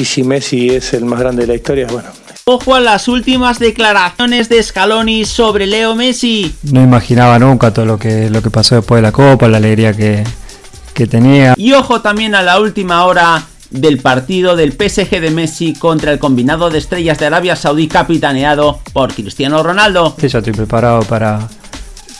y si Messi es el más grande de la historia, bueno. Ojo a las últimas declaraciones de Scaloni sobre Leo Messi. No imaginaba nunca todo lo que, lo que pasó después de la Copa, la alegría que, que tenía. Y ojo también a la última hora del partido del PSG de Messi contra el combinado de estrellas de Arabia Saudí capitaneado por Cristiano Ronaldo. Sí, ya estoy preparado para,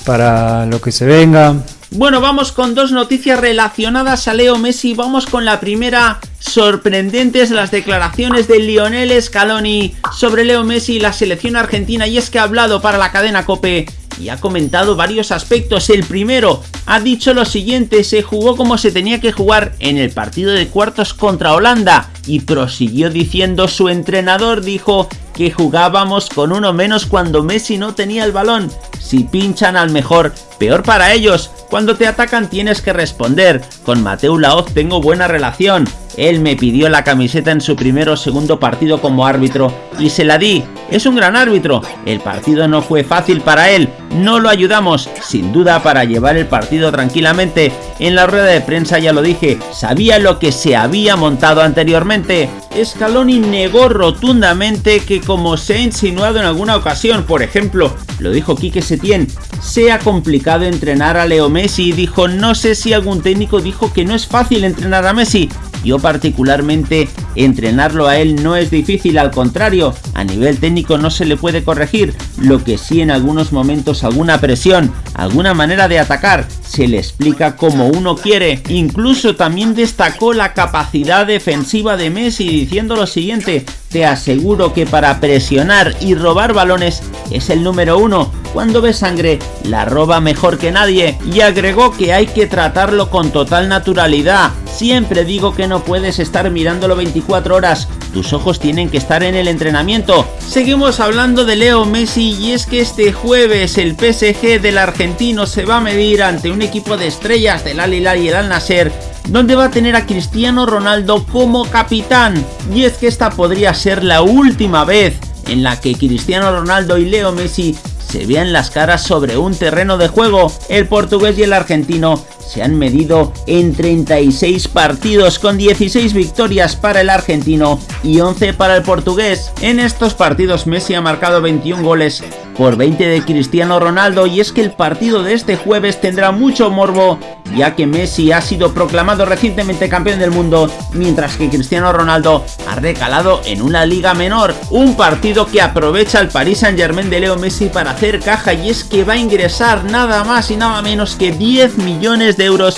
para lo que se venga. Bueno, vamos con dos noticias relacionadas a Leo Messi. Vamos con la primera. Sorprendentes las declaraciones de Lionel Scaloni sobre Leo Messi y la selección argentina. Y es que ha hablado para la cadena Cope y ha comentado varios aspectos. El primero, ha dicho lo siguiente, se jugó como se tenía que jugar en el partido de cuartos contra Holanda y prosiguió diciendo su entrenador dijo que jugábamos con uno menos cuando Messi no tenía el balón. Si pinchan al mejor, peor para ellos. Cuando te atacan tienes que responder. Con Mateo Laoz tengo buena relación. Él me pidió la camiseta en su primer o segundo partido como árbitro y se la di. Es un gran árbitro. El partido no fue fácil para él. No lo ayudamos, sin duda, para llevar el partido tranquilamente. En la rueda de prensa ya lo dije, sabía lo que se había montado anteriormente. Scaloni negó rotundamente que como se ha insinuado en alguna ocasión, por ejemplo, lo dijo Quique Setién, sea complicado entrenar a Leo Messi dijo no sé si algún técnico dijo que no es fácil entrenar a Messi, yo particularmente entrenarlo a él no es difícil, al contrario, a nivel técnico no se le puede corregir, lo que sí en algunos momentos alguna presión, alguna manera de atacar, se le explica como uno quiere. Incluso también destacó la capacidad defensiva de Messi diciendo lo siguiente, te aseguro que para presionar y robar balones es el número uno. Cuando ve sangre, la roba mejor que nadie. Y agregó que hay que tratarlo con total naturalidad. Siempre digo que no puedes estar mirándolo 24 horas. Tus ojos tienen que estar en el entrenamiento. Seguimos hablando de Leo Messi y es que este jueves el PSG del argentino se va a medir ante un equipo de estrellas del Al y el Al Nasser donde va a tener a Cristiano Ronaldo como capitán. Y es que esta podría ser la última vez en la que Cristiano Ronaldo y Leo Messi se vean las caras sobre un terreno de juego. El portugués y el argentino se han medido en 36 partidos con 16 victorias para el argentino y 11 para el portugués. En estos partidos Messi ha marcado 21 goles por 20 de Cristiano Ronaldo y es que el partido de este jueves tendrá mucho morbo ya que Messi ha sido proclamado recientemente campeón del mundo mientras que Cristiano Ronaldo ha recalado en una liga menor. Un partido que aprovecha el Paris Saint Germain de Leo Messi para hacer caja y es que va a ingresar nada más y nada menos que 10 millones de euros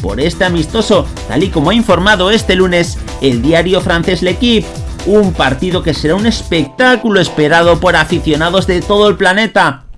por este amistoso, tal y como ha informado este lunes el diario francés L'Equipe. Un partido que será un espectáculo esperado por aficionados de todo el planeta.